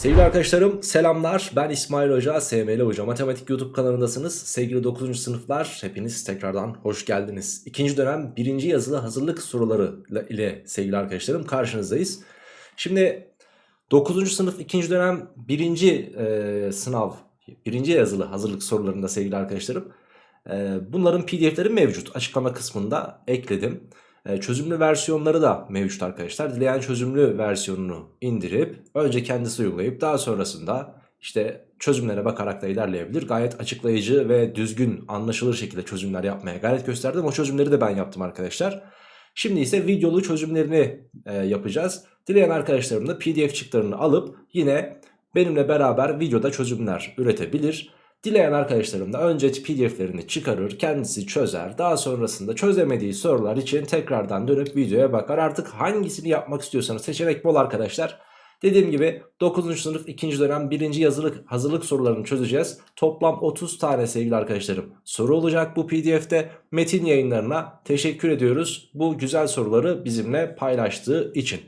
Sevgili arkadaşlarım selamlar. Ben İsmail Hoca SML Hoca. Matematik YouTube kanalındasınız. Sevgili 9. sınıflar hepiniz tekrardan hoş geldiniz. İkinci dönem birinci yazılı hazırlık soruları ile sevgili arkadaşlarım karşınızdayız. Şimdi 9. sınıf ikinci dönem birinci e, sınav birinci yazılı hazırlık sorularında sevgili arkadaşlarım e, bunların pdf'leri mevcut. Açıklama kısmında ekledim çözümlü versiyonları da mevcut arkadaşlar. Dileyen çözümlü versiyonunu indirip önce kendisi uygulayıp daha sonrasında işte çözümlere bakarak da ilerleyebilir. Gayet açıklayıcı ve düzgün anlaşılır şekilde çözümler yapmaya gayret gösterdim. O çözümleri de ben yaptım arkadaşlar. Şimdi ise videolu çözümlerini e, yapacağız. Dileyen arkadaşlarım da pdf çıktılarını alıp yine benimle beraber videoda çözümler üretebilir. Dileyen arkadaşlarım da önce pdf'lerini çıkarır kendisi çözer daha sonrasında çözemediği sorular için tekrardan dönüp videoya bakar artık hangisini yapmak istiyorsanız seçenek bol arkadaşlar Dediğim gibi 9. sınıf 2. dönem 1. yazılık hazırlık sorularını çözeceğiz. Toplam 30 tane sevgili arkadaşlarım soru olacak bu pdf'de. Metin yayınlarına teşekkür ediyoruz bu güzel soruları bizimle paylaştığı için.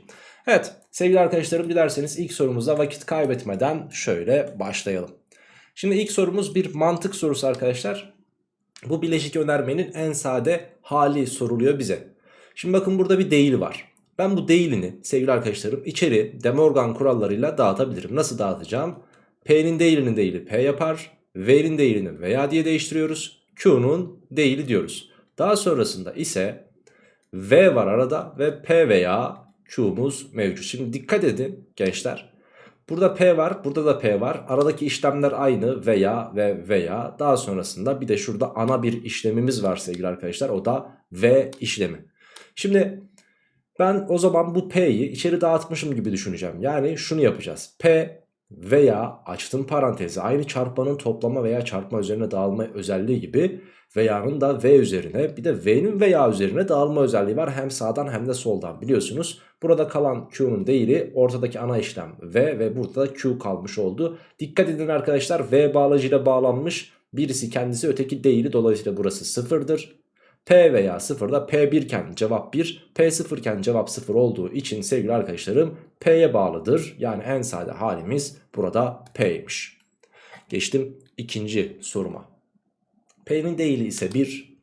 Evet sevgili arkadaşlarım dilerseniz ilk sorumuza vakit kaybetmeden şöyle başlayalım. Şimdi ilk sorumuz bir mantık sorusu arkadaşlar. Bu bileşik önermenin en sade hali soruluyor bize. Şimdi bakın burada bir değil var. Ben bu değilini sevgili arkadaşlarım içeri De Morgan kurallarıyla dağıtabilirim. Nasıl dağıtacağım? P'nin değilinin değili P yapar. V'nin değilini veya diye değiştiriyoruz. Q'nun değili diyoruz. Daha sonrasında ise V var arada ve P veya Q'muz mevcut. Şimdi dikkat edin gençler. Burada P var burada da P var. Aradaki işlemler aynı veya ve veya. Daha sonrasında bir de şurada ana bir işlemimiz var sevgili arkadaşlar. O da V işlemi. Şimdi ben o zaman bu P'yi içeri dağıtmışım gibi düşüneceğim. Yani şunu yapacağız. P veya açtım parantezi aynı çarpanın toplama veya çarpma üzerine dağılma özelliği gibi veya'nın da v üzerine bir de v'nin veya üzerine dağılma özelliği var hem sağdan hem de soldan biliyorsunuz. Burada kalan q'nun değeri ortadaki ana işlem v ve burada da q kalmış oldu. Dikkat edin arkadaşlar v bağlacıyla bağlanmış birisi kendisi öteki değili dolayısıyla burası sıfırdır. P veya 0'da P1 iken cevap 1, P0 iken cevap 0 olduğu için sevgili arkadaşlarım P'ye bağlıdır. Yani en sade halimiz burada P'ymiş. Geçtim ikinci soruma. P'nin değili ise 1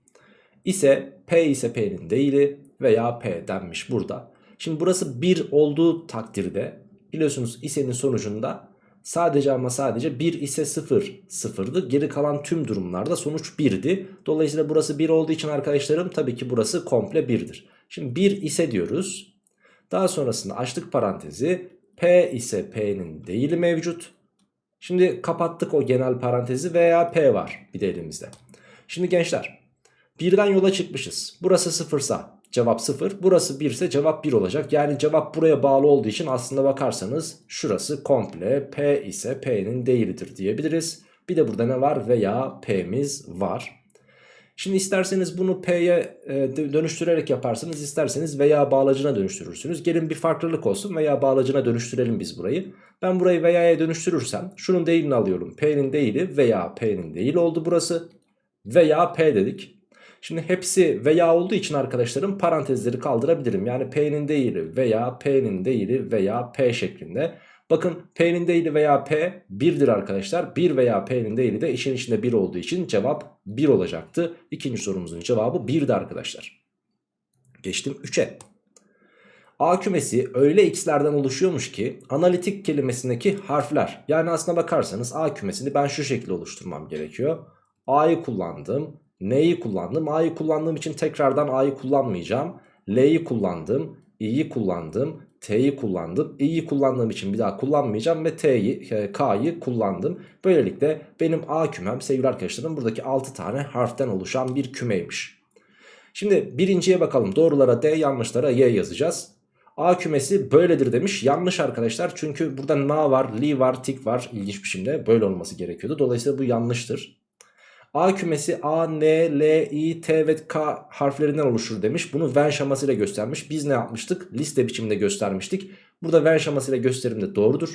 ise P ise P'nin değili veya P denmiş burada. Şimdi burası 1 olduğu takdirde biliyorsunuz ise'nin sonucunda sadece ama sadece 1 ise 0 sıfırdı. Geri kalan tüm durumlarda sonuç 1'di. Dolayısıyla burası 1 olduğu için arkadaşlarım tabii ki burası komple 1'dir. Şimdi 1 ise diyoruz. Daha sonrasında açtık parantezi. P ise P'nin değili mevcut. Şimdi kapattık o genel parantezi veya P var bir de elimizde. Şimdi gençler birden yola çıkmışız. Burası sıfırsa cevap sıfır. Burası 1 ise cevap 1 olacak. Yani cevap buraya bağlı olduğu için aslında bakarsanız şurası komple P ise P'nin değilidir diyebiliriz. Bir de burada ne var? Veya P'miz var. Şimdi isterseniz bunu P'ye e, dönüştürerek yaparsınız. isterseniz veya bağlacına dönüştürürsünüz. Gelin bir farklılık olsun veya bağlacına dönüştürelim biz burayı. Ben burayı veya'ya dönüştürürsem şunun değilini alıyorum. P'nin değili veya P'nin değili oldu burası veya P dedik. Şimdi hepsi veya olduğu için arkadaşlarım parantezleri kaldırabilirim. Yani P'nin değili veya P'nin değili veya P şeklinde. Bakın P'nin değili veya P 1'dir arkadaşlar. 1 veya P'nin değili de işin içinde 1 olduğu için cevap 1 olacaktı. İkinci sorumuzun cevabı 1'di arkadaşlar. Geçtim 3'e. A kümesi öyle x'lerden oluşuyormuş ki analitik kelimesindeki harfler yani aslına bakarsanız A kümesini ben şu şekilde oluşturmam gerekiyor. A'yı kullandım. N'yi kullandım. A'yı kullandığım için tekrardan A'yı kullanmayacağım. L'yi kullandım. i'yi kullandım. T'yi kullandım. i'yi kullandığım için bir daha kullanmayacağım ve T'yi, e, K'yı kullandım. Böylelikle benim A kümem sevgili arkadaşlarım buradaki 6 tane harften oluşan bir kümeymiş. Şimdi birinciye bakalım. Doğrulara D, yanlışlara Y yazacağız. A kümesi böyledir demiş. Yanlış arkadaşlar. Çünkü burada na var, li var, tik var. İlginç bir biçimde böyle olması gerekiyordu. Dolayısıyla bu yanlıştır. A kümesi A, N, L, I, T ve K harflerinden oluşur demiş. Bunu Venn şemasıyla göstermiş. Biz ne yapmıştık? Liste biçiminde göstermiştik. Burada Venn şemasıyla gösterim de doğrudur.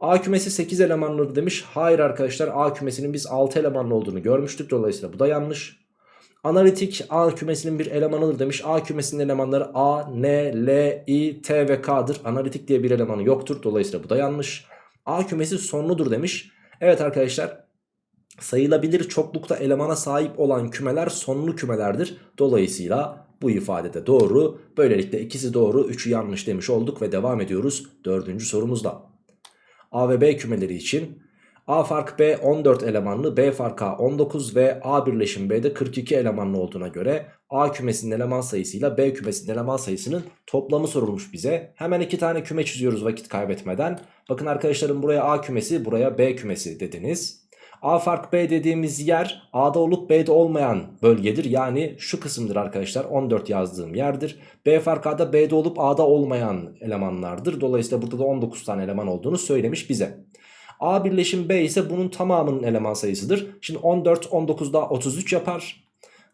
A kümesi 8 elemanlıdır demiş. Hayır arkadaşlar A kümesinin biz 6 elemanlı olduğunu görmüştük. Dolayısıyla bu da yanlış. Analitik A kümesinin bir elemanıdır demiş. A kümesinin elemanları A, N, L, I, T ve K'dır. Analitik diye bir elemanı yoktur. Dolayısıyla bu da yanlış. A kümesi sonludur demiş. Evet arkadaşlar sayılabilir çoklukta elemana sahip olan kümeler sonlu kümelerdir. Dolayısıyla bu ifadede doğru. Böylelikle ikisi doğru 3'ü yanlış demiş olduk ve devam ediyoruz dördüncü sorumuzda. A ve B kümeleri için A fark B 14 elemanlı, B fark A 19 ve A birleşim B'de 42 elemanlı olduğuna göre A kümesinin eleman sayısıyla B kümesinin eleman sayısının toplamı sorulmuş bize. Hemen iki tane küme çiziyoruz vakit kaybetmeden. Bakın arkadaşlarım buraya A kümesi, buraya B kümesi dediniz. A fark B dediğimiz yer A'da olup B'de olmayan bölgedir. Yani şu kısımdır arkadaşlar 14 yazdığım yerdir. B fark A'da B'de olup A'da olmayan elemanlardır. Dolayısıyla burada da 19 tane eleman olduğunu söylemiş bize. A birleşim B ise bunun tamamının eleman sayısıdır. Şimdi 14 19 daha 33 yapar.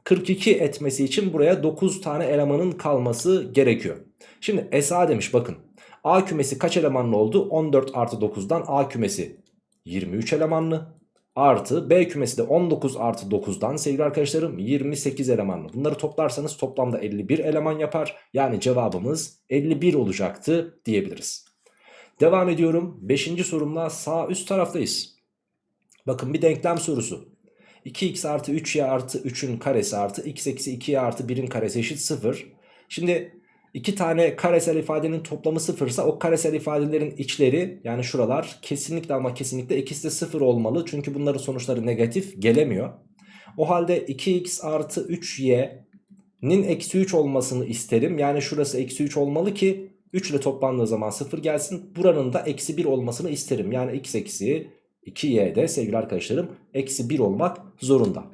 42 etmesi için buraya 9 tane elemanın kalması gerekiyor. Şimdi SA demiş bakın. A kümesi kaç elemanlı oldu? 14 artı 9'dan A kümesi 23 elemanlı. Artı B kümesi de 19 artı 9'dan sevgili arkadaşlarım 28 elemanlı. Bunları toplarsanız toplamda 51 eleman yapar. Yani cevabımız 51 olacaktı diyebiliriz. Devam ediyorum. 5. sorumla sağ üst taraftayız. Bakın bir denklem sorusu. 2x artı 3y artı 3'ün karesi artı x eksi 2y artı 1'in karesi eşit 0. Şimdi iki tane karesel ifadenin toplamı 0 ise o karesel ifadelerin içleri yani şuralar kesinlikle ama kesinlikle ikisi de 0 olmalı. Çünkü bunların sonuçları negatif gelemiyor. O halde 2x artı 3y'nin eksi 3 olmasını isterim. Yani şurası eksi 3 olmalı ki 3 ile toplandığı zaman 0 gelsin. Buranın da eksi 1 olmasını isterim. Yani x eksi 2y'de sevgili arkadaşlarım eksi 1 olmak zorunda.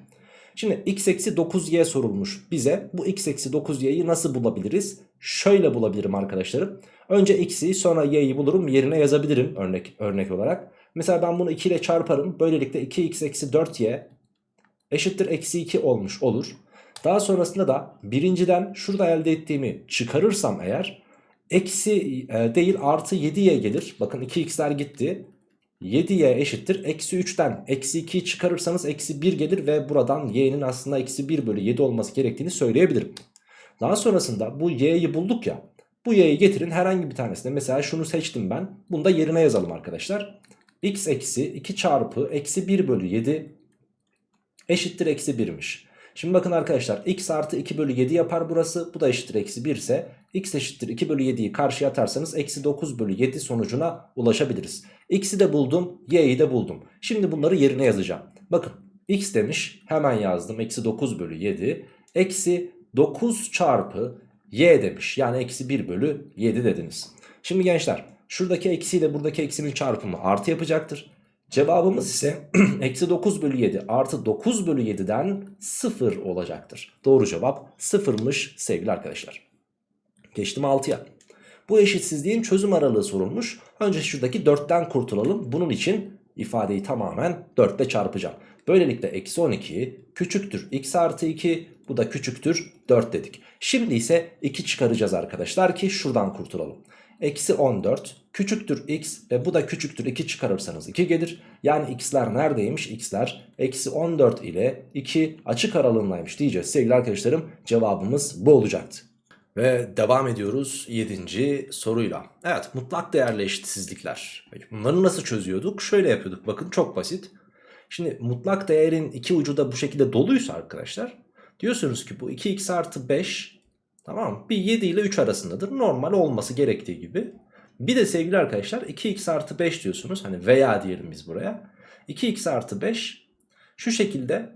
Şimdi x eksi 9y sorulmuş bize. Bu x eksi 9y'yi nasıl bulabiliriz? Şöyle bulabilirim arkadaşlarım. Önce x'i sonra y'yi bulurum yerine yazabilirim örnek, örnek olarak. Mesela ben bunu 2 ile çarparım. Böylelikle 2x eksi 4y eşittir eksi 2 olmuş olur. Daha sonrasında da birinciden şurada elde ettiğimi çıkarırsam eğer eksi e, değil artı 7y gelir. Bakın 2x'ler gitti. 7y eşittir. Eksi 3'ten eksi 2'yi çıkarırsanız eksi 1 gelir ve buradan y'nin aslında eksi 1 bölü 7 olması gerektiğini söyleyebilirim. Daha sonrasında bu y'yi bulduk ya. Bu y'yi getirin herhangi bir tanesine. Mesela şunu seçtim ben. Bunu da yerine yazalım arkadaşlar. x eksi 2 çarpı eksi 1 bölü 7 eşittir eksi 1'miş. Şimdi bakın arkadaşlar x artı 2 bölü 7 yapar burası. Bu da eşittir eksi 1 ise x eşittir 2 bölü 7'yi karşıya atarsanız eksi 9 bölü 7 sonucuna ulaşabiliriz. X'i de buldum y'yi de buldum. Şimdi bunları yerine yazacağım. Bakın x demiş hemen yazdım eksi 9 bölü 7 eksi 9 çarpı y demiş yani eksi 1 bölü 7 dediniz. Şimdi gençler şuradaki eksiyle buradaki eksinin çarpımı artı yapacaktır. Cevabımız ise eksi 9 bölü 7 artı 9 bölü 7'den 0 olacaktır. Doğru cevap 0'mış sevgili arkadaşlar. Geçtim 6'ya. Bu eşitsizliğin çözüm aralığı sorulmuş. Önce şuradaki 4'ten kurtulalım. Bunun için ifadeyi tamamen 4 ile çarpacağım. Böylelikle eksi 12 küçüktür x artı 2 bu da küçüktür 4 dedik. Şimdi ise 2 çıkaracağız arkadaşlar ki şuradan kurtulalım. Eksi 14 küçüktür x ve bu da küçüktür 2 çıkarırsanız 2 gelir. Yani x'ler neredeymiş? x'ler eksi 14 ile 2 açık aralığındaymış diyeceğiz. Sevgili arkadaşlarım cevabımız bu olacaktı. Ve devam ediyoruz 7. soruyla. Evet mutlak değerli eşitsizlikler. Bunları nasıl çözüyorduk? Şöyle yapıyorduk bakın çok basit. Şimdi mutlak değerin iki ucu da bu şekilde doluysa arkadaşlar. Diyorsunuz ki bu 2x artı 5 tamam mı? Bir 7 ile 3 arasındadır. Normal olması gerektiği gibi. Bir de sevgili arkadaşlar 2x artı 5 diyorsunuz. Hani veya diyelim biz buraya. 2x artı 5 şu şekilde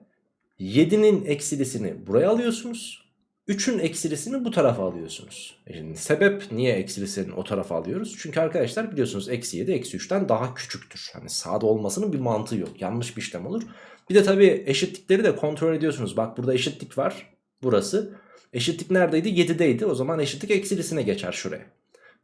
7'nin eksilisini buraya alıyorsunuz. 3'ün eksilisini bu tarafa alıyorsunuz. E şimdi sebep niye eksilisini o tarafa alıyoruz? Çünkü arkadaşlar biliyorsunuz eksi 7 eksi 3'ten daha küçüktür. Hani sağda olmasının bir mantığı yok. Yanlış bir işlem olur. Bir de tabii eşitlikleri de kontrol ediyorsunuz. Bak burada eşitlik var. Burası. Eşitlik neredeydi? 7'deydi. O zaman eşitlik eksilisine geçer şuraya.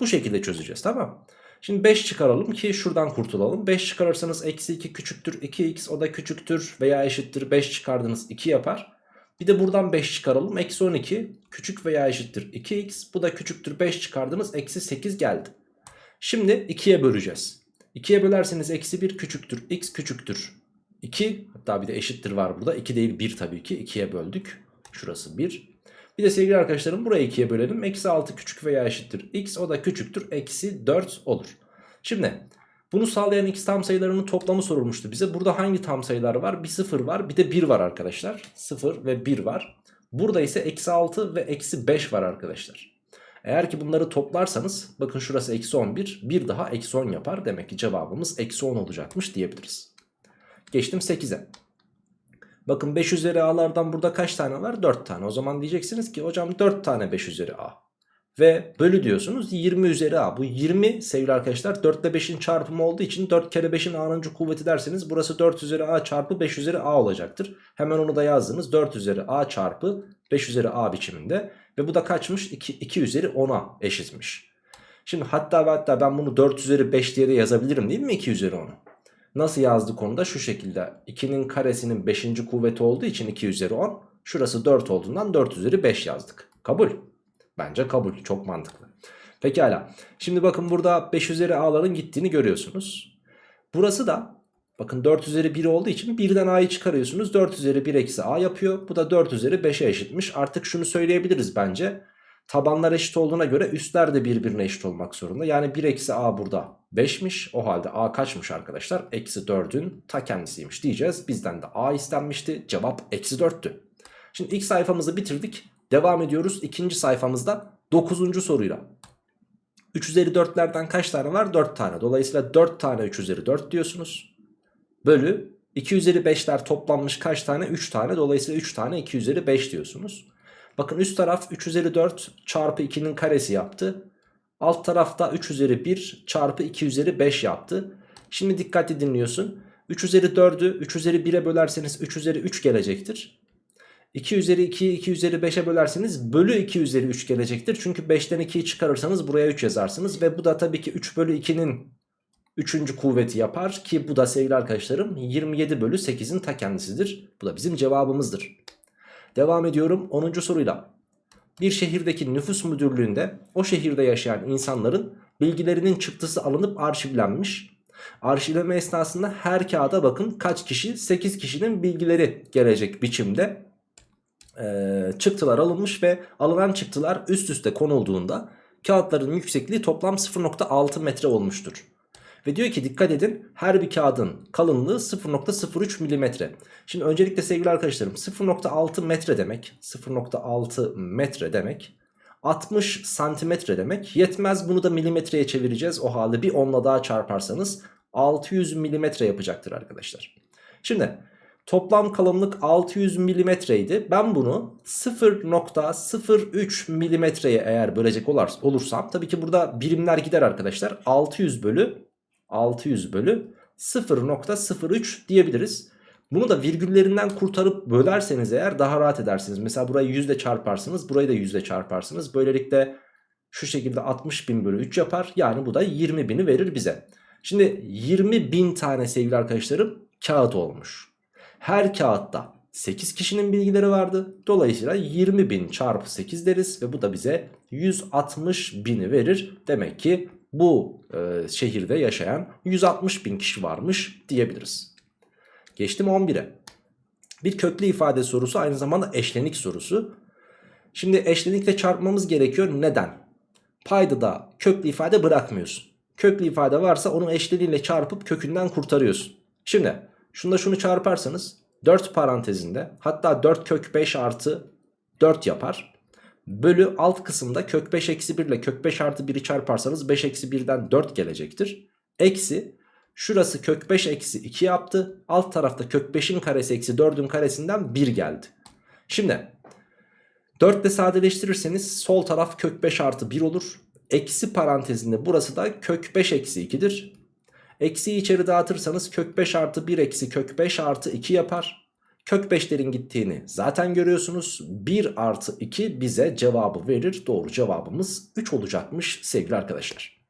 Bu şekilde çözeceğiz tamam Şimdi 5 çıkaralım ki şuradan kurtulalım. 5 çıkarırsanız eksi 2 küçüktür 2x o da küçüktür veya eşittir 5 çıkardınız 2 yapar. Bir de buradan 5 çıkaralım. Eksi 12 küçük veya eşittir 2x. Bu da küçüktür 5 çıkardınız. Eksi 8 geldi. Şimdi 2'ye böleceğiz. 2'ye bölerseniz eksi 1 küçüktür. x küçüktür. 2 hatta bir de eşittir var burada. 2 değil 1 tabii ki. 2'ye böldük. Şurası 1. Bir de sevgili arkadaşlarım burayı 2'ye bölelim. Eksi 6 küçük veya eşittir x. O da küçüktür. Eksi 4 olur. Şimdi Bunu sağlayan x tam sayılarının toplamı sorulmuştu bize. Burada hangi tam sayılar var? Bir 0 var bir de 1 var arkadaşlar. 0 ve 1 var. Burada ise eksi 6 ve eksi 5 var arkadaşlar. Eğer ki bunları toplarsanız bakın şurası eksi 11 bir daha eksi 10 yapar. Demek ki cevabımız eksi 10 olacakmış diyebiliriz. Geçtim 8'e. Bakın 5 üzeri a'lardan burada kaç tane var? 4 tane. O zaman diyeceksiniz ki hocam 4 tane 5 üzeri a. Ve bölü diyorsunuz 20 üzeri a. Bu 20 sevgili arkadaşlar 4 ile 5'in çarpımı olduğu için 4 kere 5'in a'nıncı kuvveti derseniz burası 4 üzeri a çarpı 5 üzeri a olacaktır. Hemen onu da yazdınız 4 üzeri a çarpı 5 üzeri a biçiminde. Ve bu da kaçmış? 2, 2 üzeri 10'a eşitmiş. Şimdi hatta ve hatta ben bunu 4 üzeri 5 diye de yazabilirim değil mi 2 üzeri 10'u? Nasıl yazdık onu da şu şekilde. 2'nin karesinin 5. kuvveti olduğu için 2 üzeri 10. Şurası 4 olduğundan 4 üzeri 5 yazdık. Kabul. Bence kabul. Çok mantıklı. Pekala. Şimdi bakın burada 5 üzeri a'ların gittiğini görüyorsunuz. Burası da bakın 4 üzeri 1 olduğu için birden a'yı çıkarıyorsunuz. 4 üzeri 1 eksi a yapıyor. Bu da 4 üzeri 5'e eşitmiş. Artık şunu söyleyebiliriz bence. Tabanlar eşit olduğuna göre üstler de birbirine eşit olmak zorunda. Yani 1 eksi a burada 5'miş. O halde a kaçmış arkadaşlar? Eksi 4'ün ta kendisiymiş diyeceğiz. Bizden de a istenmişti. Cevap eksi 4'tü. Şimdi ilk sayfamızı bitirdik. Devam ediyoruz ikinci sayfamızda 9. soruyla. 3 üzeri 4'lerden kaç tane var? 4 tane. Dolayısıyla 4 tane 3 üzeri 4 diyorsunuz. Bölü 2 üzeri 5'ler toplanmış kaç tane? 3 tane. Dolayısıyla 3 tane 2 üzeri 5 diyorsunuz. Bakın üst taraf 3 üzeri 4 çarpı 2'nin karesi yaptı. Alt tarafta 3 üzeri 1 çarpı 2 üzeri 5 yaptı. Şimdi dikkatli dinliyorsun. 3 üzeri 4'ü 3 üzeri 1'e bölerseniz 3 üzeri 3 gelecektir. 2 üzeri 2'yi 2 üzeri 5'e bölerseniz bölü 2 üzeri 3 gelecektir. Çünkü 5'ten 2'yi çıkarırsanız buraya 3 yazarsınız. Ve bu da tabii ki 3 bölü 2'nin 3. kuvveti yapar. Ki bu da sevgili arkadaşlarım 27 bölü 8'in ta kendisidir. Bu da bizim cevabımızdır. Devam ediyorum 10. soruyla. Bir şehirdeki nüfus müdürlüğünde o şehirde yaşayan insanların bilgilerinin çıktısı alınıp arşivlenmiş. Arşivleme esnasında her kağıda bakın kaç kişi 8 kişinin bilgileri gelecek biçimde e, çıktılar alınmış ve alınan çıktılar üst üste konulduğunda kağıtların yüksekliği toplam 0.6 metre olmuştur. Ve diyor ki dikkat edin her bir kağıdın kalınlığı 0.03 milimetre. Şimdi öncelikle sevgili arkadaşlarım 0.6 metre demek 0.6 metre demek 60 santimetre demek yetmez bunu da milimetreye çevireceğiz o halde bir onla daha çarparsanız 600 milimetre yapacaktır arkadaşlar. Şimdi toplam kalınlık 600 milimetreydi ben bunu 0.03 milimetreye eğer bölecek olursam tabii ki burada birimler gider arkadaşlar 600 bölü 600 bölü 0.03 diyebiliriz. Bunu da virgüllerinden kurtarıp bölerseniz eğer daha rahat edersiniz. Mesela burayı 100 ile çarparsınız burayı da 100 ile çarparsınız. Böylelikle şu şekilde 60 bin bölü 3 yapar. Yani bu da 20 bini verir bize. Şimdi 20 bin tane sevgili arkadaşlarım kağıt olmuş. Her kağıtta 8 kişinin bilgileri vardı. Dolayısıyla 20 bin çarpı 8 deriz ve bu da bize 160 bini verir. Demek ki bu e, şehirde yaşayan 160 bin kişi varmış diyebiliriz. Geçtim 11'e. Bir köklü ifade sorusu aynı zamanda eşlenik sorusu. Şimdi eşlenikle çarpmamız gerekiyor. Neden? Payda da köklü ifade bırakmıyorsun. Köklü ifade varsa onu eşleniğiyle çarpıp kökünden kurtarıyorsun. Şimdi şunda şunu çarparsanız 4 parantezinde hatta 4 kök 5 artı 4 yapar. Bölü alt kısımda kök 5 eksi 1 ile kök 5 artı 1'i çarparsanız 5 eksi 1'den 4 gelecektir. Eksi şurası kök 5 eksi 2 yaptı. Alt tarafta kök 5'in karesi eksi 4'ün karesinden 1 geldi. Şimdi 4 ile sadeleştirirseniz sol taraf kök 5 artı 1 olur. Eksi parantezinde burası da kök 5 eksi 2'dir. Eksiyi içeri dağıtırsanız kök 5 artı 1 eksi kök 5 artı 2 yapar. Kök 5'lerin gittiğini zaten görüyorsunuz. 1 artı 2 bize cevabı verir. Doğru cevabımız 3 olacakmış sevgili arkadaşlar.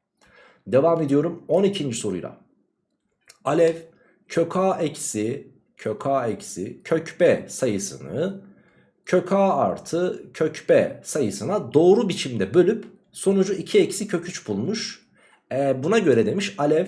Devam ediyorum 12. soruyla. Alev kök a eksi kök a eksi kök b sayısını kök a artı kök b sayısına doğru biçimde bölüp sonucu 2 eksi kök 3 bulmuş. E, buna göre demiş Alev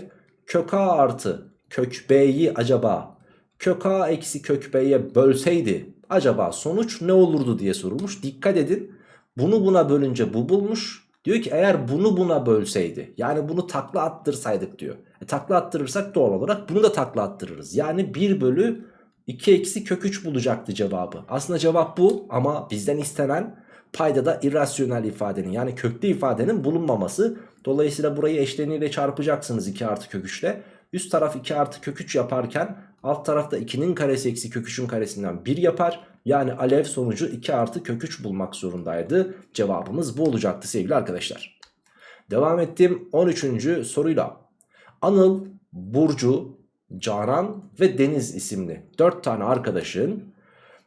kök a artı kök b'yi acaba kök a eksi kök b'ye bölseydi acaba sonuç ne olurdu diye sorulmuş. Dikkat edin bunu buna bölünce bu bulmuş. Diyor ki eğer bunu buna bölseydi yani bunu takla attırsaydık diyor. E, takla attırırsak doğal olarak bunu da takla attırırız. Yani 1 bölü 2 eksi kök 3 bulacaktı cevabı. Aslında cevap bu ama bizden istenen payda da irrasyonel ifadenin yani köklü ifadenin bulunmaması. Dolayısıyla burayı eşleniyle çarpacaksınız 2 artı kök 3 ile. Üst taraf 2 artı kök 3 yaparken alt tarafta 2'nin karesi eksi kök 3'ün karesinden 1 yapar. Yani alev sonucu 2 artı kök 3 bulmak zorundaydı. Cevabımız bu olacaktı sevgili arkadaşlar. Devam ettim 13. soruyla. Anıl, Burcu, Canan ve Deniz isimli 4 tane arkadaşın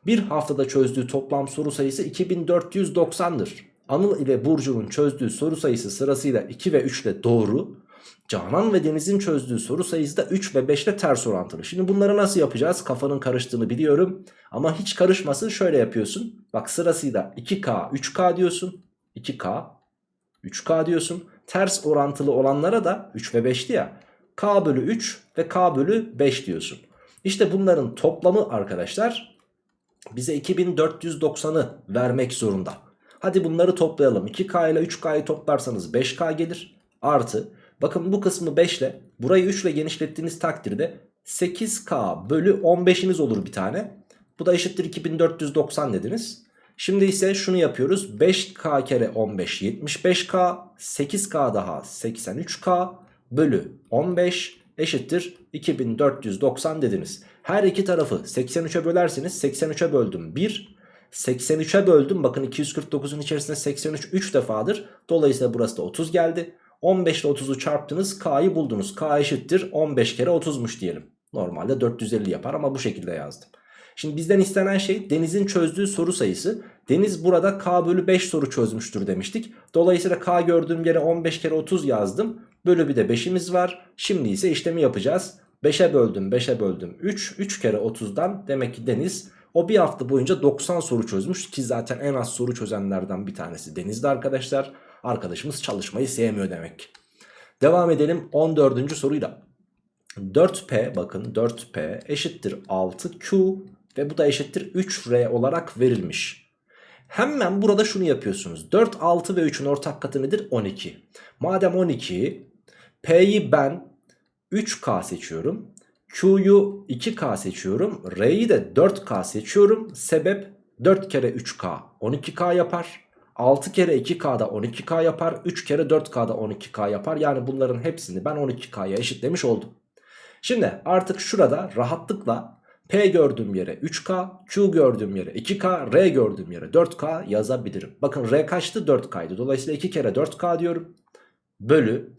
bir haftada çözdüğü toplam soru sayısı 2490'dır. Anıl ile Burcu'nun çözdüğü soru sayısı sırasıyla 2 ve 3 ile doğru. Canan ve Deniz'in çözdüğü soru sayısı da 3 ve 5 ile ters orantılı. Şimdi bunları nasıl yapacağız? Kafanın karıştığını biliyorum. Ama hiç karışmasın şöyle yapıyorsun. Bak sırasıyla 2K, 3K diyorsun. 2K, 3K diyorsun. Ters orantılı olanlara da 3 ve 5'ti ya. K bölü 3 ve K bölü 5 diyorsun. İşte bunların toplamı arkadaşlar bize 2490'ı vermek zorunda. Hadi bunları toplayalım. 2K ile 3K'yı toplarsanız 5K gelir. Artı bakın bu kısmı 5 ile burayı 3 ile genişlettiğiniz takdirde 8K bölü 15'iniz olur bir tane. Bu da eşittir 2490 dediniz. Şimdi ise şunu yapıyoruz. 5K kere 15 75K 8K daha 83K bölü 15 eşittir 2490 dediniz. Her iki tarafı 83'e bölerseniz 83'e böldüm 1 83'e böldüm bakın 249'un içerisinde 83 3 defadır. Dolayısıyla burası da 30 geldi. 15 ile 30'u çarptınız K'yı buldunuz. K eşittir 15 kere 30'muş diyelim. Normalde 450 yapar ama bu şekilde yazdım. Şimdi bizden istenen şey Deniz'in çözdüğü soru sayısı. Deniz burada K bölü 5 soru çözmüştür demiştik. Dolayısıyla K gördüğüm yere 15 kere 30 yazdım. Bölü bir de 5'imiz var. Şimdi ise işlemi yapacağız. 5'e böldüm 5'e böldüm 3. 3 kere 30'dan demek ki Deniz o bir hafta boyunca 90 soru çözmüş. Ki zaten en az soru çözenlerden bir tanesi Deniz'de arkadaşlar. Arkadaşımız çalışmayı sevmiyor demek. Devam edelim 14. soruyla. 4P bakın 4P eşittir 6Q ve bu da eşittir 3R olarak verilmiş. Hemen burada şunu yapıyorsunuz. 4, 6 ve 3'ün ortak katı nedir? 12. Madem 12 P'yi ben 3K seçiyorum. Q'yu 2K seçiyorum. R'yi de 4K seçiyorum. Sebep 4 kere 3K 12K yapar. 6 kere 2K da 12K yapar. 3 kere 4K da 12K yapar. Yani bunların hepsini ben 12K'ya eşitlemiş oldum. Şimdi artık şurada rahatlıkla P gördüğüm yere 3K, Q gördüğüm yere 2K, R gördüğüm yere 4K yazabilirim. Bakın R kaçtı? 4K'ydı. Dolayısıyla 2 kere 4K diyorum. Bölü.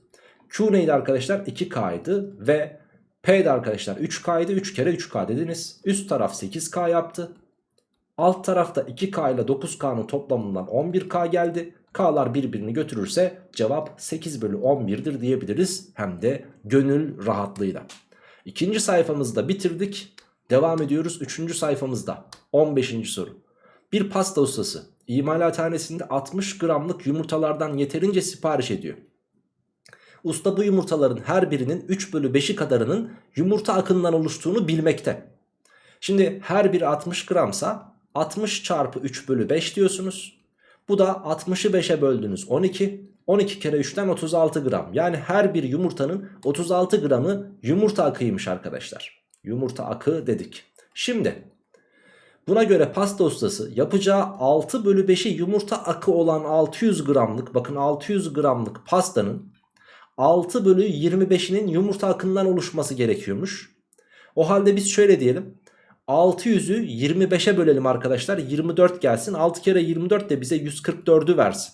Q neydi arkadaşlar? 2K'ydı ve P de arkadaşlar 3K'ydı. 3 kere 3K dediniz. Üst taraf 8K yaptı. Alt tarafta 2K ile 9K'nın toplamından 11K geldi. K'lar birbirini götürürse cevap 8 bölü 11'dir diyebiliriz. Hem de gönül rahatlığıyla. İkinci sayfamızda bitirdik. Devam ediyoruz 3. sayfamızda 15. soru. Bir pasta ustası imalathanesinde 60 gramlık yumurtalardan yeterince sipariş ediyor. Usta bu yumurtaların her birinin 3 bölü 5'i kadarının yumurta akından oluştuğunu bilmekte. Şimdi her biri 60 gramsa 60 çarpı 3 bölü 5 diyorsunuz. Bu da 60'ı 5'e böldünüz 12. 12 kere 3'ten 36 gram. Yani her bir yumurtanın 36 gramı yumurta akıymış arkadaşlar. Yumurta akı dedik. Şimdi buna göre pasta ustası yapacağı 6 bölü 5'i yumurta akı olan 600 gramlık bakın 600 gramlık pastanın 6 bölü 25'inin yumurta akından oluşması gerekiyormuş. O halde biz şöyle diyelim. 600'ü 25'e bölelim arkadaşlar. 24 gelsin. 6 kere 24 de bize 144'ü versin.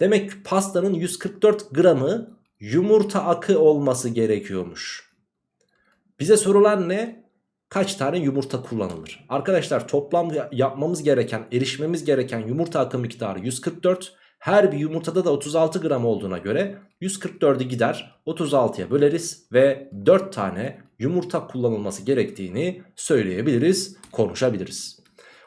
Demek ki pastanın 144 gramı yumurta akı olması gerekiyormuş. Bize sorulan ne? Kaç tane yumurta kullanılır? Arkadaşlar toplam yapmamız gereken, erişmemiz gereken yumurta akı miktarı 144. Her bir yumurtada da 36 gram olduğuna göre 144'ü gider 36'ya böleriz ve 4 tane yumurta kullanılması gerektiğini söyleyebiliriz, konuşabiliriz.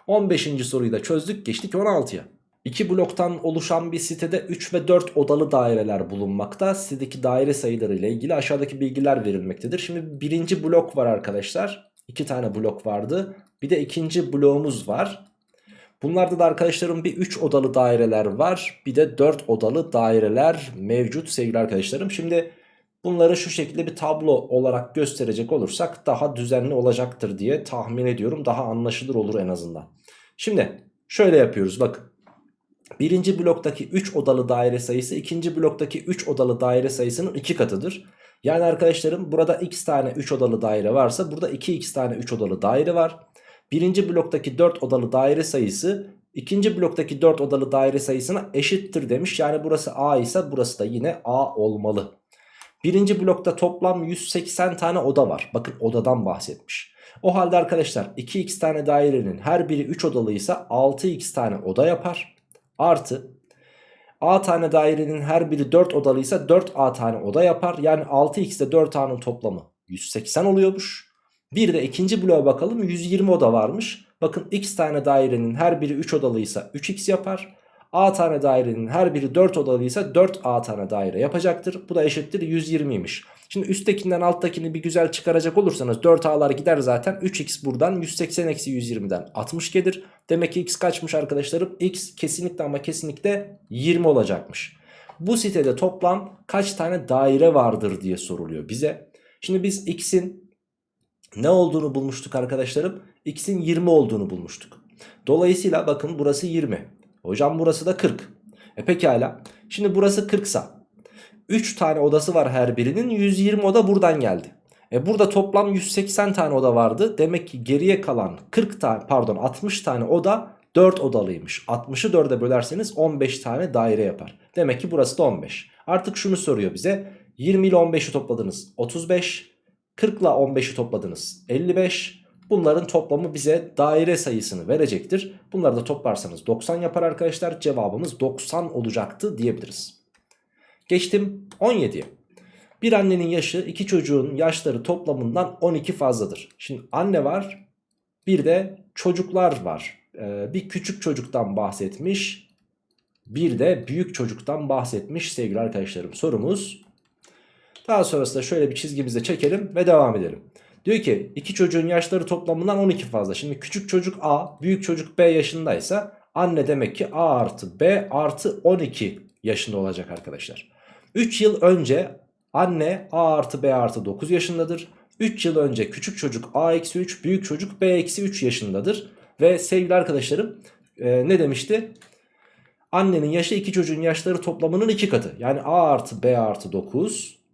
15. soruyu da çözdük geçtik 16'ya. İki bloktan oluşan bir sitede 3 ve 4 odalı daireler bulunmakta. Sitedeki daire sayıları ile ilgili aşağıdaki bilgiler verilmektedir. Şimdi birinci blok var arkadaşlar. İki tane blok vardı. Bir de ikinci bloğumuz var. Bunlarda da arkadaşlarım bir 3 odalı daireler var. Bir de 4 odalı daireler mevcut sevgili arkadaşlarım. Şimdi bunları şu şekilde bir tablo olarak gösterecek olursak daha düzenli olacaktır diye tahmin ediyorum. Daha anlaşılır olur en azından. Şimdi şöyle yapıyoruz bakın. Birinci bloktaki 3 odalı daire sayısı ikinci bloktaki 3 odalı daire sayısının 2 katıdır. Yani arkadaşlarım burada x tane 3 odalı daire varsa burada 2x tane 3 odalı daire var. Birinci bloktaki 4 odalı daire sayısı ikinci bloktaki 4 odalı daire sayısına eşittir demiş. Yani burası A ise burası da yine A olmalı. Birinci blokta toplam 180 tane oda var. Bakın odadan bahsetmiş. O halde arkadaşlar 2x tane dairenin her biri 3 odalıysa 6x tane oda yapar. Artı A tane dairenin her biri 4 odalıysa 4A tane oda yapar. Yani 6x ile 4A'nın toplamı 180 oluyormuş. Bir de ikinci bloğa bakalım 120 oda varmış. Bakın x tane dairenin her biri 3 odalıysa 3x yapar. A tane dairenin her biri 4 odalıysa 4A tane daire yapacaktır. Bu da eşittir 120'ymiş. Şimdi üsttekinden alttakini bir güzel çıkaracak olursanız 4A'lar gider zaten. 3x buradan 180 eksi 120'den 60 gelir. Demek ki x kaçmış arkadaşlarım? x kesinlikle ama kesinlikle 20 olacakmış. Bu sitede toplam kaç tane daire vardır diye soruluyor bize. Şimdi biz x'in ne olduğunu bulmuştuk arkadaşlarım? x'in 20 olduğunu bulmuştuk. Dolayısıyla bakın burası 20. Hocam burası da 40. E pekala. Şimdi burası 40 sa 3 tane odası var her birinin 120 oda buradan geldi. E burada toplam 180 tane oda vardı. Demek ki geriye kalan 40 tane pardon 60 tane oda 4 odalıymış. 60'ı 4'e bölerseniz 15 tane daire yapar. Demek ki burası da 15. Artık şunu soruyor bize. 20 ile 15'i topladınız 35. 40 ile 15'i topladınız 55. Bunların toplamı bize daire sayısını verecektir. Bunları da toplarsanız 90 yapar arkadaşlar. Cevabımız 90 olacaktı diyebiliriz. Geçtim 17'ye. Bir annenin yaşı iki çocuğun yaşları toplamından 12 fazladır. Şimdi anne var bir de çocuklar var. Ee, bir küçük çocuktan bahsetmiş bir de büyük çocuktan bahsetmiş sevgili arkadaşlarım. Sorumuz daha sonrasında şöyle bir çizgimize çekelim ve devam edelim. Diyor ki iki çocuğun yaşları toplamından 12 fazla. Şimdi küçük çocuk A büyük çocuk B yaşındaysa anne demek ki A artı B artı 12 yaşında olacak arkadaşlar. 3 yıl önce anne A artı B artı 9 yaşındadır. 3 yıl önce küçük çocuk A eksi 3 büyük çocuk B eksi 3 yaşındadır. Ve sevgili arkadaşlarım e, ne demişti? Annenin yaşı iki çocuğun yaşları toplamının 2 katı. Yani A artı B artı 9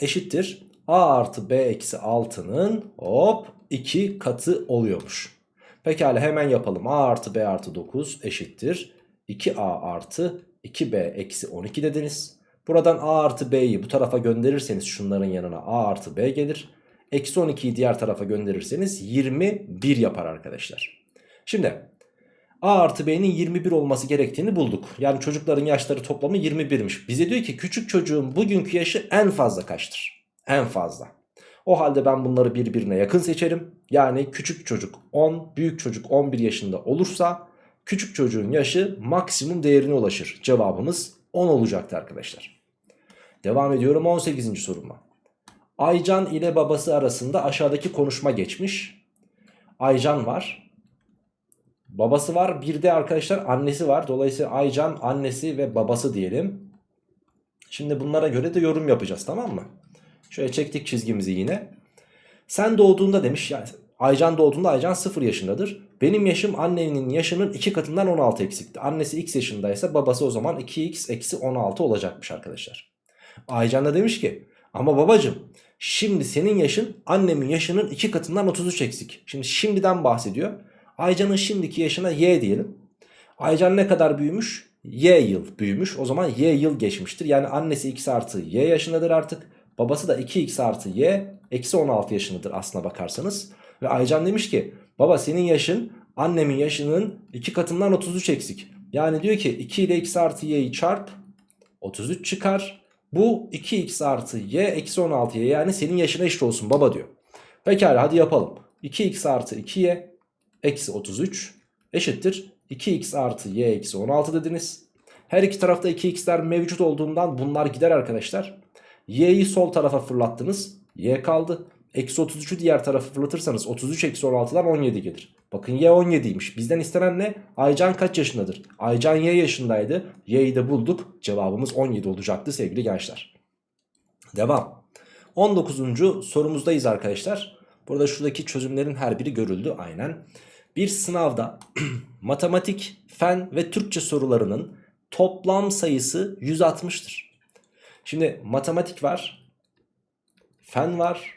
eşittir. A artı B eksi 6'nın hop 2 katı oluyormuş. Pekala hemen yapalım. A artı B artı 9 eşittir. 2A artı 2B eksi 12 dediniz. Buradan A artı B'yi bu tarafa gönderirseniz şunların yanına A artı B gelir. Eksi 12'yi diğer tarafa gönderirseniz 21 yapar arkadaşlar. Şimdi A artı B'nin 21 olması gerektiğini bulduk. Yani çocukların yaşları toplamı 21'miş. Bize diyor ki küçük çocuğun bugünkü yaşı en fazla kaçtır? En fazla. O halde ben bunları birbirine yakın seçerim. Yani küçük çocuk 10, büyük çocuk 11 yaşında olursa küçük çocuğun yaşı maksimum değerine ulaşır. Cevabımız 10 olacaktı arkadaşlar. Devam ediyorum 18. soruma. Aycan ile babası arasında aşağıdaki konuşma geçmiş. Aycan var. Babası var. Bir de arkadaşlar annesi var. Dolayısıyla Aycan annesi ve babası diyelim. Şimdi bunlara göre de yorum yapacağız tamam mı? Şöyle çektik çizgimizi yine. Sen doğduğunda demiş yani Aycan doğduğunda Aycan 0 yaşındadır. Benim yaşım annenin yaşının 2 katından 16 eksikti. Annesi x yaşındaysa babası o zaman 2x eksi 16 olacakmış arkadaşlar. Aycan da demiş ki ama babacım şimdi senin yaşın annemin yaşının 2 katından 33 eksik. Şimdi şimdiden bahsediyor. Aycan'ın şimdiki yaşına y diyelim. Aycan ne kadar büyümüş? Y yıl büyümüş. O zaman y yıl geçmiştir. Yani annesi x artı y yaşındadır artık. Babası da 2x artı y eksi 16 yaşındadır aslına bakarsanız. Ve Aycan demiş ki baba senin yaşın annemin yaşının 2 katından 33 eksik. Yani diyor ki 2 ile x artı y'yi çarp 33 çıkar. Bu 2x artı y eksi 16y yani senin yaşına eşit olsun baba diyor. Pekala hadi yapalım. 2x artı 2y eksi 33 eşittir. 2x artı y eksi 16 dediniz. Her iki tarafta 2x'ler mevcut olduğundan bunlar gider arkadaşlar. Y'yi sol tarafa fırlattınız. Y kaldı. Eksi 33'ü diğer tarafa fırlatırsanız 33 eksi 16'dan 17 gelir. Bakın y 17'ymiş. Bizden istenen ne? Aycan kaç yaşındadır? Aycan y yaşındaydı. Y'yi de bulduk. Cevabımız 17 olacaktı sevgili gençler. Devam. 19. sorumuzdayız arkadaşlar. Burada şuradaki çözümlerin her biri görüldü aynen. Bir sınavda matematik, fen ve Türkçe sorularının toplam sayısı 160'tır. Şimdi matematik var, fen var,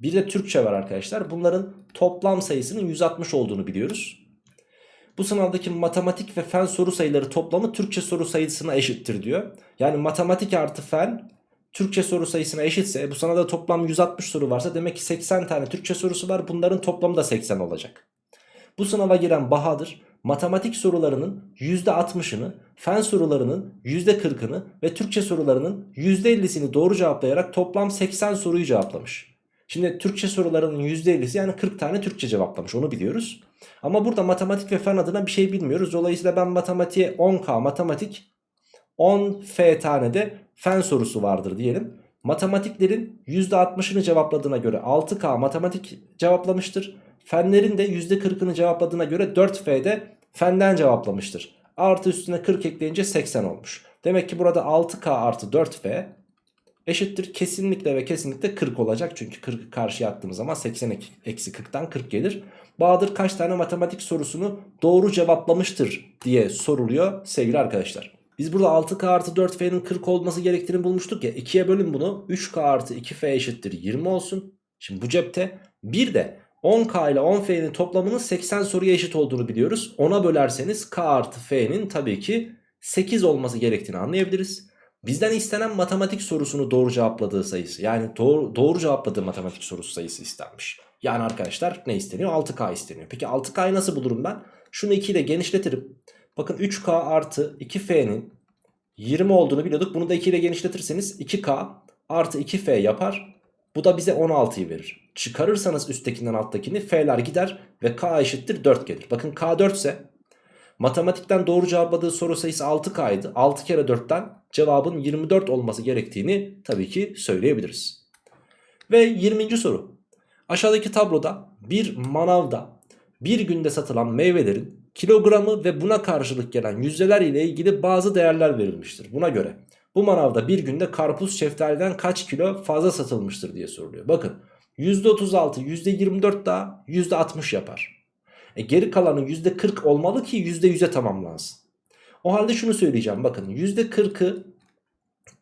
bir de Türkçe var arkadaşlar. Bunların toplam sayısının 160 olduğunu biliyoruz. Bu sınavdaki matematik ve fen soru sayıları toplamı Türkçe soru sayısına eşittir diyor. Yani matematik artı fen Türkçe soru sayısına eşitse bu sınavda toplam 160 soru varsa demek ki 80 tane Türkçe sorusu var. Bunların toplamı da 80 olacak. Bu sınava giren Bahadır matematik sorularının %60'ını, fen sorularının %40'ını ve Türkçe sorularının %50'sini doğru cevaplayarak toplam 80 soruyu cevaplamış. Şimdi Türkçe sorularının %50'si yani 40 tane Türkçe cevaplamış onu biliyoruz. Ama burada matematik ve fen adına bir şey bilmiyoruz. Dolayısıyla ben matematiğe 10K matematik 10 F tane de fen sorusu vardır diyelim. Matematiklerin %60'ını cevapladığına göre 6K matematik cevaplamıştır. Fenlerin de %40'ını cevapladığına göre 4F'de fenden cevaplamıştır. Artı üstüne 40 ekleyince 80 olmuş. Demek ki burada 6K artı 4F eşittir kesinlikle ve kesinlikle 40 olacak. Çünkü 40'ı karşıya attığımız zaman 80 eksi 40'tan 40 gelir. Bahadır kaç tane matematik sorusunu doğru cevaplamıştır diye soruluyor sevgili arkadaşlar. Biz burada 6K artı 4F'nin 40 olması gerektiğini bulmuştuk ya. 2'ye bölün bunu. 3K artı 2F eşittir 20 olsun. Şimdi bu cepte. Bir de 10K ile 10F'nin toplamının 80 soruya eşit olduğunu biliyoruz. Ona bölerseniz K artı F'nin tabii ki 8 olması gerektiğini anlayabiliriz. Bizden istenen matematik sorusunu doğru cevapladığı sayısı. Yani doğru, doğru cevapladığı matematik sorusu sayısı istenmiş. Yani arkadaşlar ne isteniyor? 6K isteniyor. Peki 6K'yı nasıl bulurum ben? Şunu 2 ile genişletirim. Bakın 3K artı 2F'nin 20 olduğunu biliyorduk. Bunu da 2 ile genişletirseniz 2K artı 2F yapar. Bu da bize 16'yı verir. Çıkarırsanız üsttekinden alttakini F'ler gider ve K eşittir 4 gelir. Bakın K 4 ise matematikten doğru cevapladığı soru sayısı 6K'ydı. 6 kere 4'ten cevabın 24 olması gerektiğini tabii ki söyleyebiliriz. Ve 20. soru. Aşağıdaki tabloda bir manavda bir günde satılan meyvelerin kilogramı ve buna karşılık gelen yüzdeler ile ilgili bazı değerler verilmiştir. Buna göre bu manavda bir günde karpuz şeftaliden kaç kilo fazla satılmıştır diye soruluyor. Bakın %36, %24 daha %60 yapar. E geri kalanı %40 olmalı ki %100'e tamamlansın. O halde şunu söyleyeceğim bakın %40'ı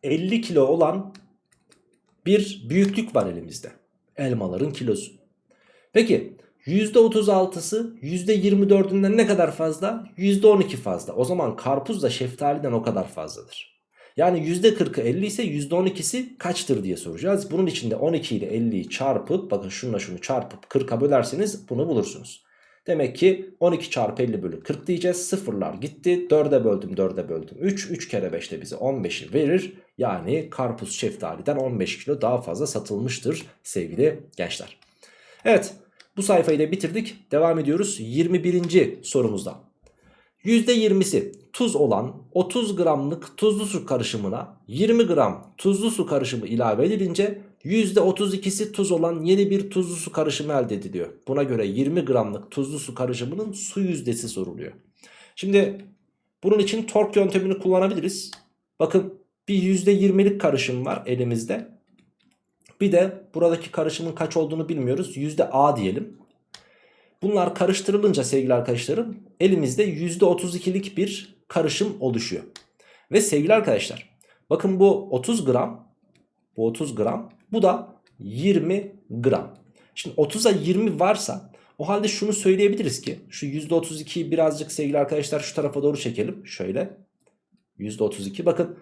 50 kilo olan bir büyüklük var elimizde. Elmaların kilosu. Peki %36'sı %24'ünden ne kadar fazla? %12 fazla. O zaman karpuz da şeftaliden o kadar fazladır. Yani %40'ı 50 ise %12'si kaçtır diye soracağız. Bunun için de 12 ile 50'yi çarpıp bakın şununla şunu çarpıp 40'a bölerseniz bunu bulursunuz. Demek ki 12 çarpı 50 bölü 40 diyeceğiz. Sıfırlar gitti. 4'e böldüm 4'e böldüm 3. 3 kere 5 de bize 15'i verir. Yani karpuz şeftaliden 15 kilo daha fazla satılmıştır sevgili gençler. Evet bu sayfayı da bitirdik. Devam ediyoruz 21. sorumuzda. %20'si tuz olan 30 gramlık tuzlu su karışımına 20 gram tuzlu su karışımı ilave edilince %32'si tuz olan yeni bir tuzlu su karışımı elde ediliyor. Buna göre 20 gramlık tuzlu su karışımının su yüzdesi soruluyor. Şimdi bunun için tork yöntemini kullanabiliriz. Bakın bir %20'lik karışım var elimizde. Bir de buradaki karışımın kaç olduğunu bilmiyoruz. %A diyelim. Bunlar karıştırılınca sevgili arkadaşlarım elimizde %32'lik bir karışım oluşuyor. Ve sevgili arkadaşlar bakın bu 30 gram bu 30 gram bu da 20 gram. Şimdi 30'a 20 varsa o halde şunu söyleyebiliriz ki şu %32'yi birazcık sevgili arkadaşlar şu tarafa doğru çekelim. Şöyle %32 bakın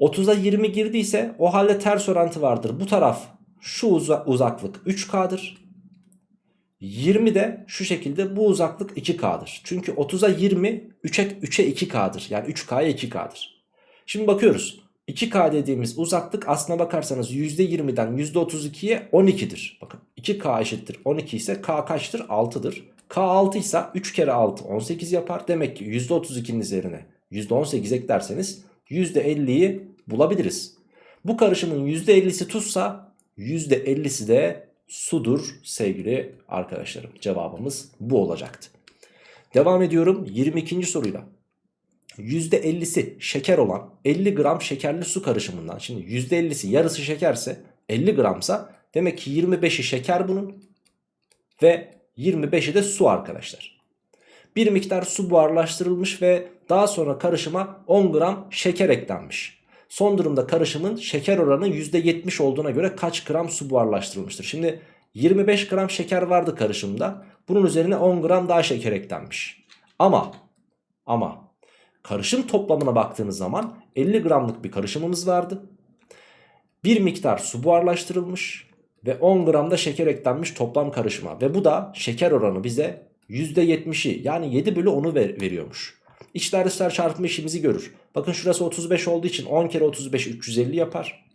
30'a 20 girdiyse o halde ters orantı vardır. Bu taraf şu uza uzaklık 3K'dır. 20 de şu şekilde bu uzaklık 2K'dır. Çünkü 30'a 20 3'e 3'e 2K'dır. Yani 3K'ya 2K'dır. Şimdi bakıyoruz. 2K dediğimiz uzaklık aslına bakarsanız %20'den %32'ye 12'dir. Bakın 2K eşittir 12 ise K kaçtır? 6'dır. K 6 ise 3 kere 6 18 yapar. Demek ki %32'nin üzerine %18 eklerseniz %50'yi bulabiliriz. Bu karışımın %50'si tuzsa %50'si de sudur sevgili arkadaşlarım. Cevabımız bu olacaktı. Devam ediyorum 22. soruyla. %50'si şeker olan 50 gram şekerli su karışımından. Şimdi %50'si yarısı şekerse 50 gramsa demek ki 25'i şeker bunun ve 25'i de su arkadaşlar. Bir miktar su buharlaştırılmış ve daha sonra karışıma 10 gram şeker eklenmiş. Son durumda karışımın şeker oranı %70 olduğuna göre kaç gram su buharlaştırılmıştır? Şimdi 25 gram şeker vardı karışımda. Bunun üzerine 10 gram daha şeker eklenmiş. Ama ama karışım toplamına baktığınız zaman 50 gramlık bir karışımımız vardı. Bir miktar su buharlaştırılmış ve 10 gram da şeker eklenmiş toplam karışıma. Ve bu da şeker oranı bize %70'i yani 7 bölü 10'u ver, veriyormuş. İçler dışlar çarpımı işimizi görür. Bakın şurası 35 olduğu için 10 kere 35 350 yapar.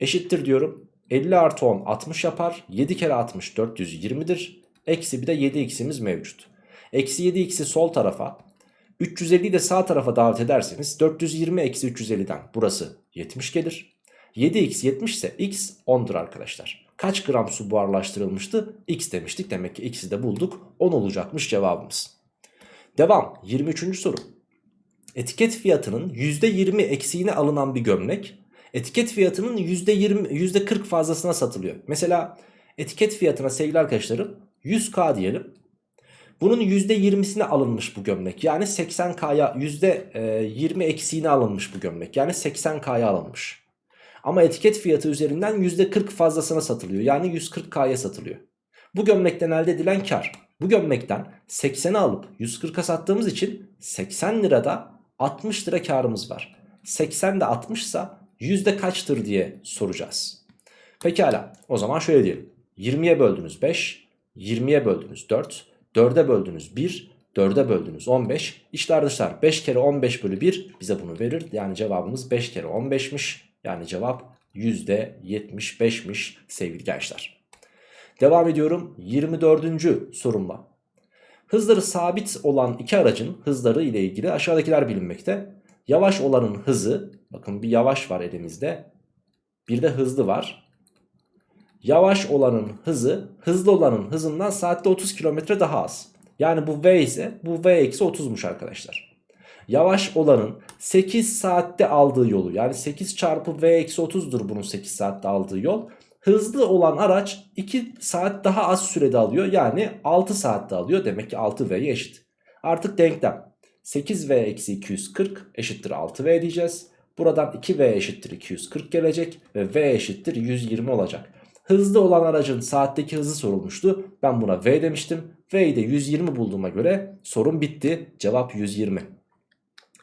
Eşittir diyorum. 50 artı 10 60 yapar. 7 kere 60 420'dir. Eksi bir de 7x'imiz mevcut. Eksi 7x'i sol tarafa 350'yi de sağ tarafa davet ederseniz 420 eksi 350'den burası 70 gelir. 7x 70 ise x 10'dur arkadaşlar. Kaç gram su buharlaştırılmıştı? X demiştik. Demek ki x'i de bulduk. 10 olacakmış cevabımız. Devam. 23. soru. Etiket fiyatının %20 eksiğine alınan bir gömlek etiket fiyatının %20 %40 fazlasına satılıyor. Mesela etiket fiyatına sevgili arkadaşlarım 100k diyelim. Bunun %20'sine alınmış bu gömlek. Yani 80k'ya %20 eksiğine alınmış bu gömlek. Yani 80k'ya alınmış. Ama etiket fiyatı üzerinden %40 fazlasına satılıyor. Yani 140k'ya satılıyor. Bu gömlekten elde edilen kar. Bu gömlekten 80'i alıp 140'a sattığımız için 80 lirada 60 lira karımız var. 80 de 60 ise yüzde kaçtır diye soracağız. Pekala o zaman şöyle diyelim. 20'ye böldünüz 5, 20'ye böldünüz 4, 4'e böldünüz 1, 4'e böldünüz 15. İşler dışlar 5 kere 15 bölü 1 bize bunu verir. Yani cevabımız 5 kere 15'miş. Yani cevap %75'miş sevgili gençler. Devam ediyorum 24. sorumla. Hızları sabit olan iki aracın hızları ile ilgili aşağıdakiler bilinmekte. Yavaş olanın hızı, bakın bir yavaş var elimizde. Bir de hızlı var. Yavaş olanın hızı, hızlı olanın hızından saatte 30 km daha az. Yani bu V ise bu V eksi 30'muş arkadaşlar. Yavaş olanın 8 saatte aldığı yolu yani 8 çarpı V eksi 30'dur bunun 8 saatte aldığı yol. Hızlı olan araç 2 saat daha az sürede alıyor. Yani 6 saatte alıyor. Demek ki 6V'ye eşit. Artık denklem. 8V eksi 240 eşittir 6V diyeceğiz. Buradan 2V eşittir 240 gelecek. Ve V eşittir 120 olacak. Hızlı olan aracın saatteki hızı sorulmuştu. Ben buna V demiştim. V'yi de 120 bulduğuma göre sorun bitti. Cevap 120.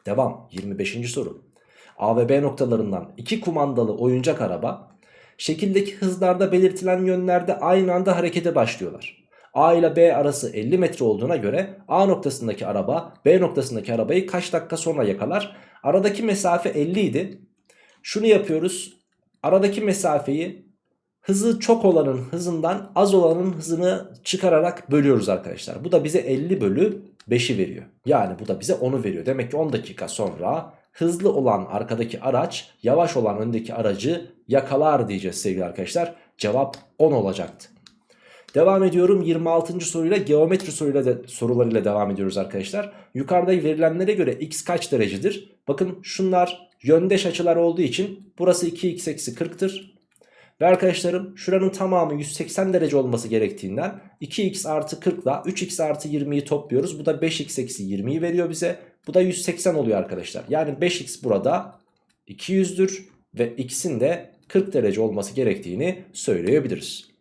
Devam 25. soru. A ve B noktalarından iki kumandalı oyuncak araba şekildeki hızlarda belirtilen yönlerde aynı anda harekete başlıyorlar. A ile B arası 50 metre olduğuna göre A noktasındaki araba B noktasındaki arabayı kaç dakika sonra yakalar? Aradaki mesafe 50 idi. Şunu yapıyoruz. Aradaki mesafeyi hızı çok olanın hızından az olanın hızını çıkararak bölüyoruz arkadaşlar. Bu da bize 50 bölü 5'i veriyor. Yani bu da bize 10'u veriyor. Demek ki 10 dakika sonra hızlı olan arkadaki araç yavaş olan öndeki aracı yakalar diyeceğiz sevgili arkadaşlar. Cevap 10 olacaktı. Devam ediyorum 26. soruyla geometri soruyla de, sorularıyla devam ediyoruz arkadaşlar. Yukarıda verilenlere göre x kaç derecedir? Bakın şunlar yöndeş açılar olduğu için burası 2x eksi 40'tır. Ve arkadaşlarım şuranın tamamı 180 derece olması gerektiğinden 2x artı 40 ile 3x artı 20'yi topluyoruz. Bu da 5x eksi 20'yi veriyor bize. Bu da 180 oluyor arkadaşlar. Yani 5x burada 200'dür ve x'in de 40 derece olması gerektiğini söyleyebiliriz.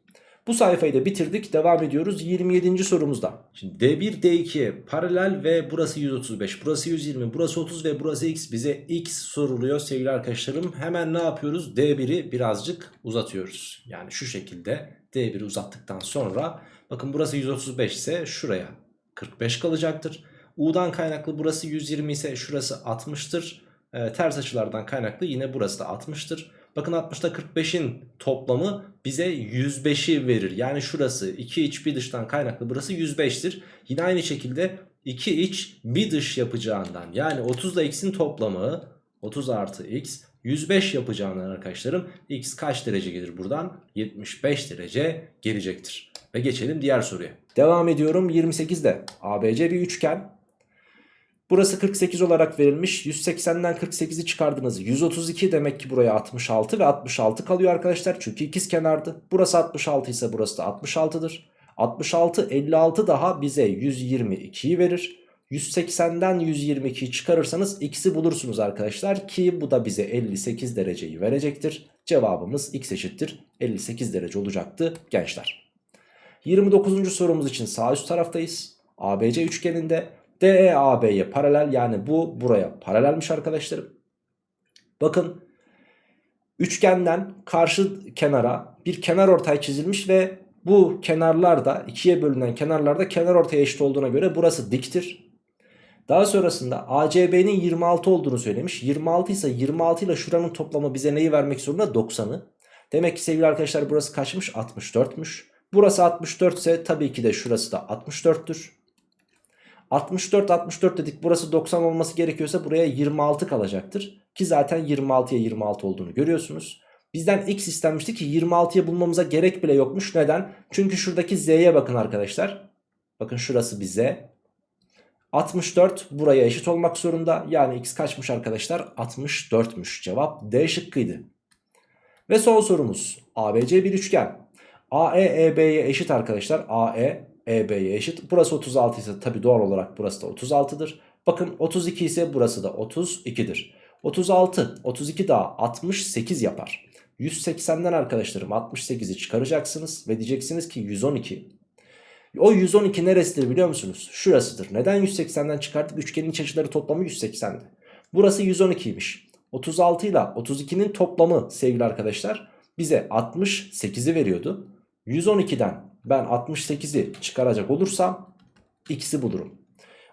Bu sayfayı da bitirdik. Devam ediyoruz 27. sorumuzda. Şimdi D1, D2 paralel ve burası 135, burası 120, burası 30 ve burası x. Bize x soruluyor sevgili arkadaşlarım. Hemen ne yapıyoruz? D1'i birazcık uzatıyoruz. Yani şu şekilde D1'i uzattıktan sonra bakın burası 135 ise şuraya 45 kalacaktır. U'dan kaynaklı burası 120 ise şurası 60'tır. E, ters açılardan kaynaklı yine burası da 60'tır. Bakın 60'ta 45'in toplamı bize 105'i verir. Yani şurası 2 iç bir dıştan kaynaklı burası 105'tir. Yine aynı şekilde 2 iç bir dış yapacağından yani 30 ile x'in toplamı 30 artı x 105 yapacağından arkadaşlarım x kaç derece gelir buradan? 75 derece gelecektir. Ve geçelim diğer soruya. Devam ediyorum 28'de. ABC bir üçgen. Burası 48 olarak verilmiş. 180'den 48'i çıkardınız. 132 demek ki buraya 66 ve 66 kalıyor arkadaşlar. Çünkü ikiz kenardı. Burası 66 ise burası da 66'dır. 66 56 daha bize 122'yi verir. 180'den 122'yi çıkarırsanız x'i bulursunuz arkadaşlar ki bu da bize 58 dereceyi verecektir. Cevabımız x eşittir 58 derece olacaktı gençler. 29. sorumuz için sağ üst taraftayız. ABC üçgeninde DE paralel yani bu buraya paralelmiş arkadaşlarım. Bakın üçgenden karşı kenara bir kenar ortay çizilmiş ve bu kenarlarda ikiye bölünen kenarlarda kenar ortaya eşit olduğuna göre burası diktir. Daha sonrasında ACB'nin 26 olduğunu söylemiş. 26 ise 26 ile şuranın toplamı bize neyi vermek zorunda? 90'ı. Demek ki sevgili arkadaşlar burası kaçmış? 64'müş. Burası 64 ise tabii ki de şurası da 64'tür. 64 64 dedik burası 90 olması gerekiyorsa buraya 26 kalacaktır. Ki zaten 26'ya 26 olduğunu görüyorsunuz. Bizden x istenmişti ki 26'ya bulmamıza gerek bile yokmuş. Neden? Çünkü şuradaki z'ye bakın arkadaşlar. Bakın şurası bir z. 64 buraya eşit olmak zorunda. Yani x kaçmış arkadaşlar? 64'müş. Cevap D şıkkıydı. Ve son sorumuz. ABC bir üçgen. AE EB'ye eşit arkadaşlar. AE EB'ye eşit. Burası 36 ise tabi doğal olarak burası da 36'dır. Bakın 32 ise burası da 32'dir. 36, 32 daha 68 yapar. 180'den arkadaşlarım 68'i çıkaracaksınız ve diyeceksiniz ki 112. O 112 neresidir biliyor musunuz? Şurasıdır. Neden 180'den çıkarttık? Üçgenin iç açıları toplamı 180'di. Burası 112'ymiş. 36 ile 32'nin toplamı sevgili arkadaşlar bize 68'i veriyordu. 112'den ben 68'i çıkaracak olursam x'i bulurum.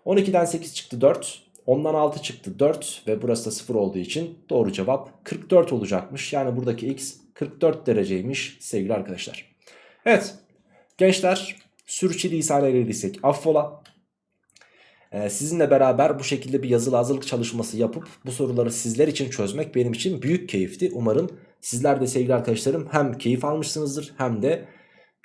12'den 8 çıktı 4. 10'dan 6 çıktı 4 ve burası da 0 olduğu için doğru cevap 44 olacakmış. Yani buradaki x 44 dereceymiş sevgili arkadaşlar. Evet gençler sürçülisan eylediysek affola. Ee, sizinle beraber bu şekilde bir yazılı hazırlık çalışması yapıp bu soruları sizler için çözmek benim için büyük keyifti. Umarım sizler de sevgili arkadaşlarım hem keyif almışsınızdır hem de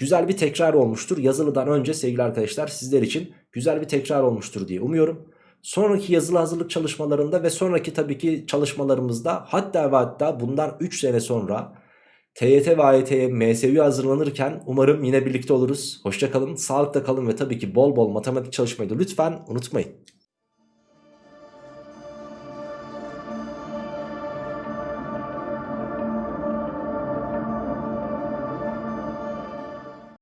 güzel bir tekrar olmuştur. Yazılıdan önce sevgili arkadaşlar sizler için güzel bir tekrar olmuştur diye umuyorum. Sonraki yazılı hazırlık çalışmalarında ve sonraki tabii ki çalışmalarımızda hatta ve hatta bundan 3 sene sonra TYT ve AYT'ye MSÜ hazırlanırken umarım yine birlikte oluruz. Hoşçakalın, sağlıkla kalın ve tabii ki bol bol matematik çalışmayı da lütfen unutmayın.